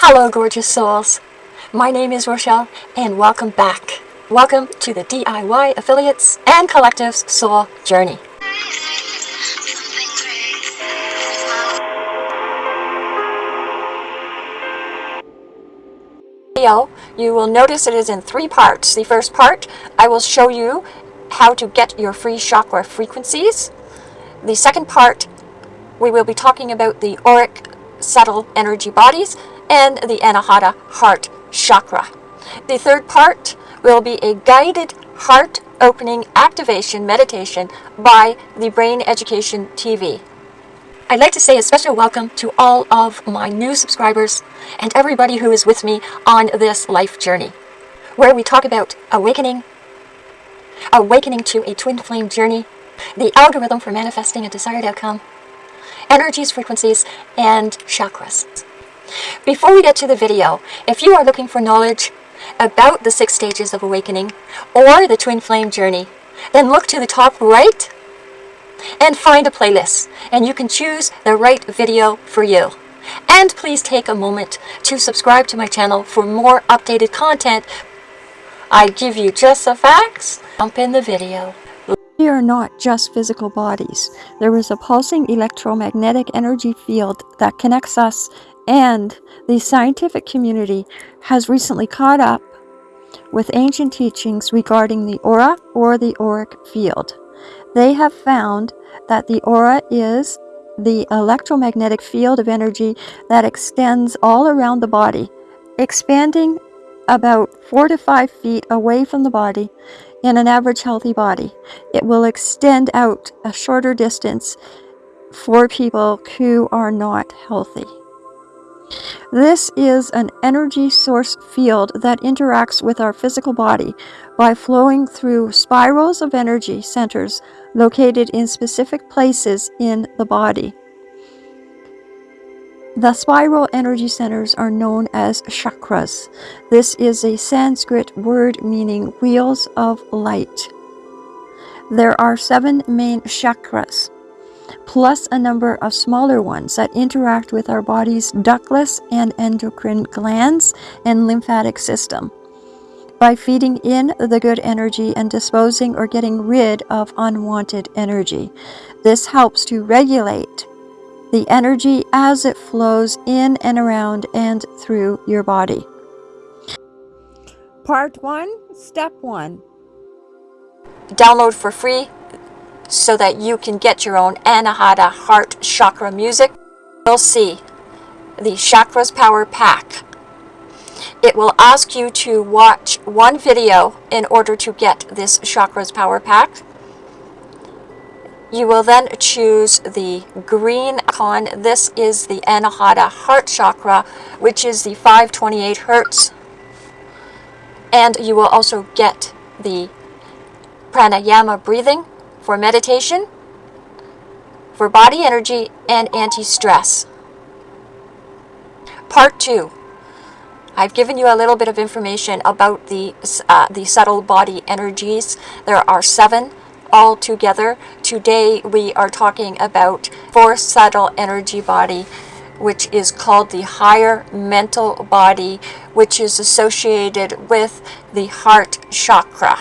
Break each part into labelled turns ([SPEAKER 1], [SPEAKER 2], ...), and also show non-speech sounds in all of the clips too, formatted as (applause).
[SPEAKER 1] Hello, gorgeous souls. My name is Rochelle, and welcome back. Welcome to the DIY Affiliates and Collectives Soul Journey. Video, you will notice it is in three parts. The first part, I will show you how to get your free chakra frequencies. The second part, we will be talking about the auric subtle energy bodies and the Anahata heart chakra. The third part will be a guided heart opening activation meditation by the Brain Education TV. I'd like to say a special welcome to all of my new subscribers and everybody who is with me on this life journey, where we talk about awakening, awakening to a twin flame journey, the algorithm for manifesting a desired outcome, energies, frequencies, and chakras. Before we get to the video, if you are looking for knowledge about the six stages of awakening or the twin flame journey, then look to the top right and find a playlist and you can choose the right video for you. And please take a moment to subscribe to my channel for more updated content. I give you just the facts. Jump in the video.
[SPEAKER 2] We are not just physical bodies. There is a pulsing electromagnetic energy field that connects us and the scientific community has recently caught up with ancient teachings regarding the aura or the auric field. They have found that the aura is the electromagnetic field of energy that extends all around the body, expanding about four to five feet away from the body in an average healthy body. It will extend out a shorter distance for people who are not healthy. This is an energy source field that interacts with our physical body by flowing through spirals of energy centers located in specific places in the body. The spiral energy centers are known as chakras. This is a Sanskrit word meaning wheels of light. There are seven main chakras, plus a number of smaller ones that interact with our body's ductless and endocrine glands and lymphatic system by feeding in the good energy and disposing or getting rid of unwanted energy. This helps to regulate the energy as it flows in and around and through your body. Part 1, Step 1.
[SPEAKER 1] Download for free so that you can get your own Anahata Heart Chakra music. You'll see the Chakras Power Pack. It will ask you to watch one video in order to get this Chakras Power Pack. You will then choose the green icon. This is the Anahata Heart Chakra, which is the 528 Hertz. And you will also get the pranayama breathing for meditation, for body energy, and anti-stress. Part 2. I've given you a little bit of information about the, uh, the subtle body energies. There are seven all together. Today we are talking about fourth subtle energy body which is called the higher mental body which is associated with the heart chakra.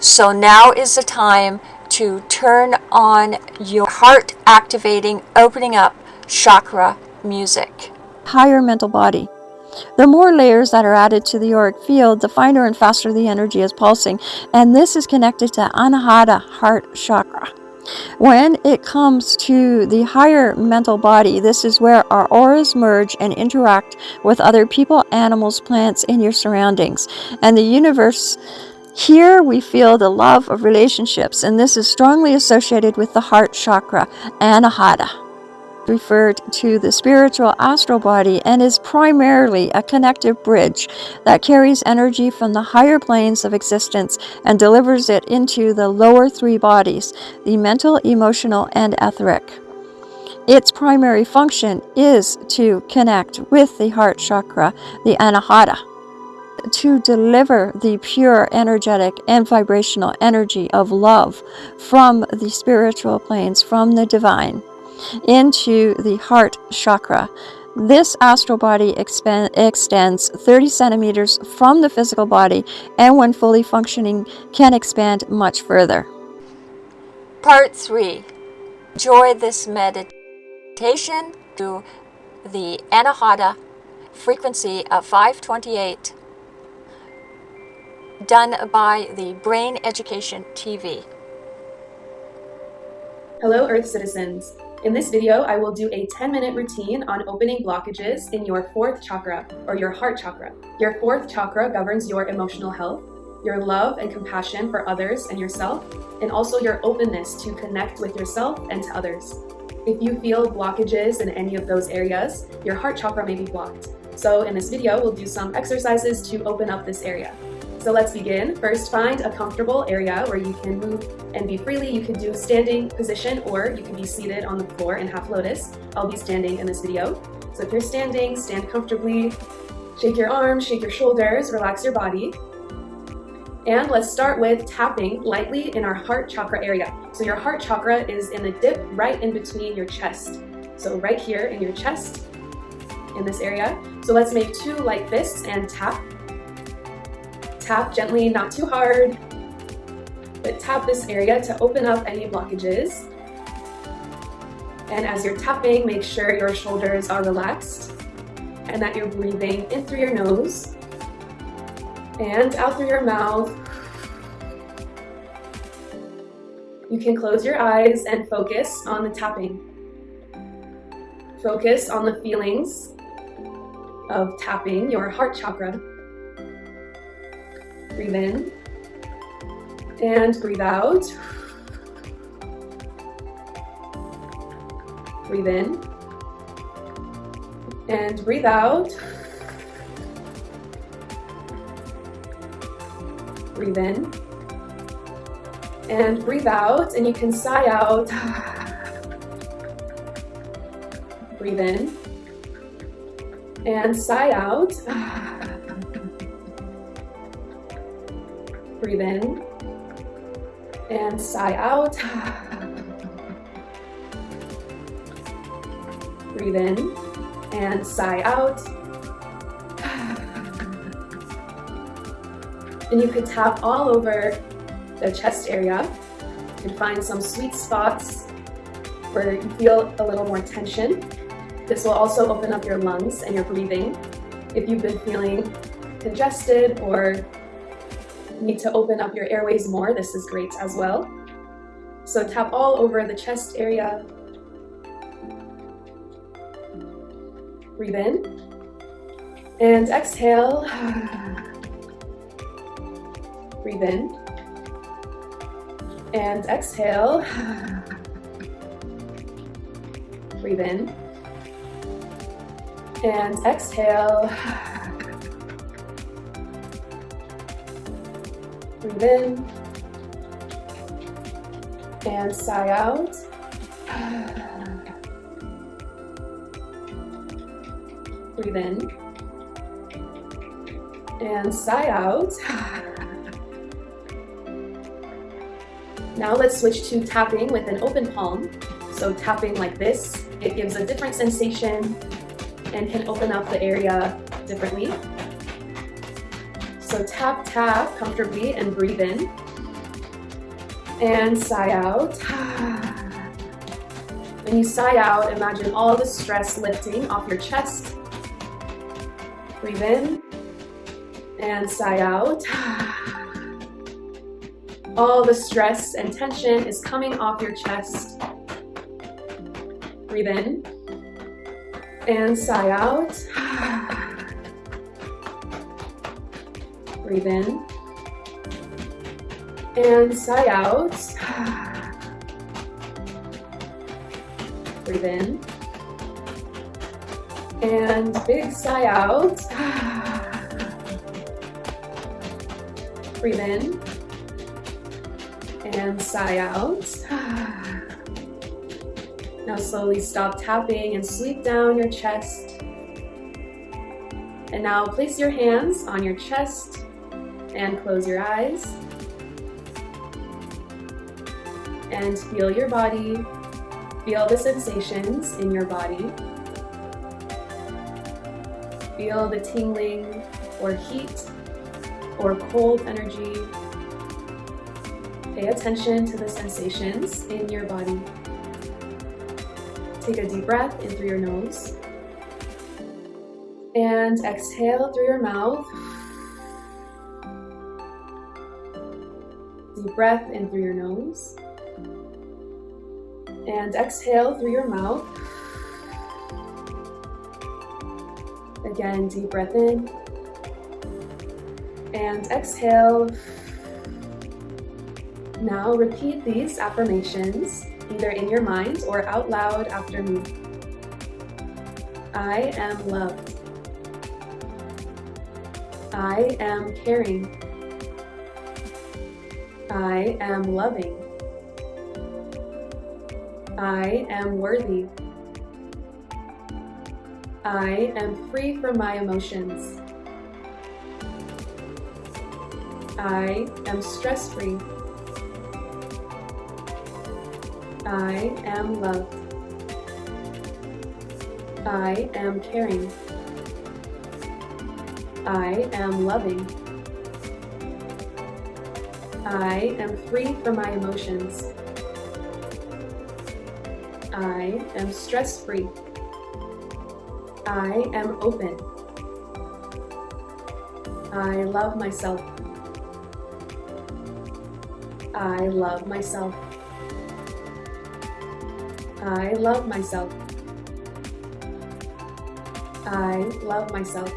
[SPEAKER 1] So now is the time to turn on your heart activating opening up chakra music.
[SPEAKER 2] Higher mental body. The more layers that are added to the auric field, the finer and faster the energy is pulsing, and this is connected to Anahata heart chakra. When it comes to the higher mental body, this is where our auras merge and interact with other people, animals, plants, and your surroundings. And the universe, here we feel the love of relationships, and this is strongly associated with the heart chakra, Anahata referred to the spiritual astral body and is primarily a connective bridge that carries energy from the higher planes of existence and delivers it into the lower three bodies, the mental, emotional, and etheric. Its primary function is to connect with the heart chakra, the anahata, to deliver the pure energetic and vibrational energy of love from the spiritual planes, from the divine into the heart chakra, This astral body extends 30 centimeters from the physical body and, when fully functioning, can expand much further.
[SPEAKER 1] Part 3. Enjoy this meditation to the Anahata frequency of 528 done by the Brain Education TV.
[SPEAKER 3] Hello Earth citizens. In this video, I will do a 10 minute routine on opening blockages in your fourth chakra or your heart chakra. Your fourth chakra governs your emotional health, your love and compassion for others and yourself, and also your openness to connect with yourself and to others. If you feel blockages in any of those areas, your heart chakra may be blocked. So in this video, we'll do some exercises to open up this area. So let's begin. First, find a comfortable area where you can move and be freely. You can do a standing position or you can be seated on the floor in half lotus. I'll be standing in this video. So if you're standing, stand comfortably. Shake your arms, shake your shoulders, relax your body. And let's start with tapping lightly in our heart chakra area. So your heart chakra is in the dip right in between your chest. So right here in your chest, in this area. So let's make two light fists and tap Tap gently, not too hard, but tap this area to open up any blockages. And as you're tapping, make sure your shoulders are relaxed and that you're breathing in through your nose and out through your mouth. You can close your eyes and focus on the tapping. Focus on the feelings of tapping your heart chakra. Breathe in and breathe out. Breathe in and breathe out. Breathe in and breathe out, and you can sigh out. (sighs) Breathe in and sigh out. (sighs) Breathe in and sigh out. Breathe in and sigh out. And you could tap all over the chest area. You can find some sweet spots where you feel a little more tension. This will also open up your lungs and your breathing. If you've been feeling congested or need to open up your airways more, this is great as well. So tap all over the chest area. Breathe in. And exhale. (sighs) Breathe in. And exhale. (sighs) Breathe in. And exhale. (sighs) (sighs) Breathe in and sigh out. Breathe in and sigh out. Now let's switch to tapping with an open palm. So tapping like this, it gives a different sensation and can open up the area differently. So tap, tap comfortably and breathe in. And sigh out. When you sigh out, imagine all the stress lifting off your chest. Breathe in and sigh out. All the stress and tension is coming off your chest. Breathe in and sigh out. Breathe in. And sigh out. Breathe in. And big sigh out. Breathe in. And sigh out. Now slowly stop tapping and sweep down your chest. And now place your hands on your chest and close your eyes. And feel your body, feel the sensations in your body. Feel the tingling or heat or cold energy. Pay attention to the sensations in your body. Take a deep breath in through your nose. And exhale through your mouth. Breath in through your nose. And exhale through your mouth. Again, deep breath in. And exhale. Now repeat these affirmations either in your mind or out loud after me. I am loved. I am caring. I am loving. I am worthy. I am free from my emotions. I am stress free. I am loved. I am caring. I am loving. I am free from my emotions. I am stress free. I am open. I love myself. I love myself. I love myself. I love myself.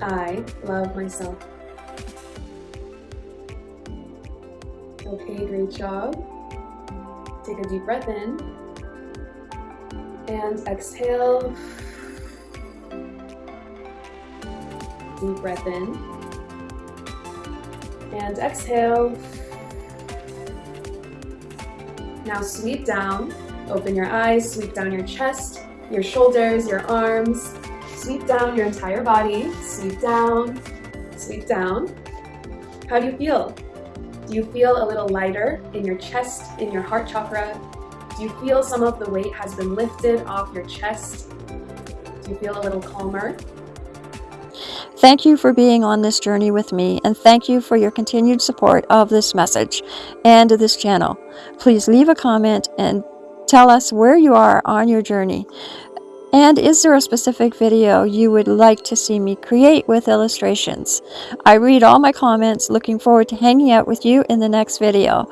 [SPEAKER 3] I love myself. Okay, great job. Take a deep breath in and exhale. Deep breath in and exhale. Now sweep down, open your eyes, sweep down your chest, your shoulders, your arms, sweep down your entire body, sweep down, sweep down. How do you feel? Do you feel a little lighter in your chest, in your heart chakra? Do you feel some of the weight has been lifted off your chest? Do you feel a little calmer?
[SPEAKER 2] Thank you for being on this journey with me, and thank you for your continued support of this message and this channel. Please leave a comment and tell us where you are on your journey. And is there a specific video you would like to see me create with illustrations? I read all my comments, looking forward to hanging out with you in the next video.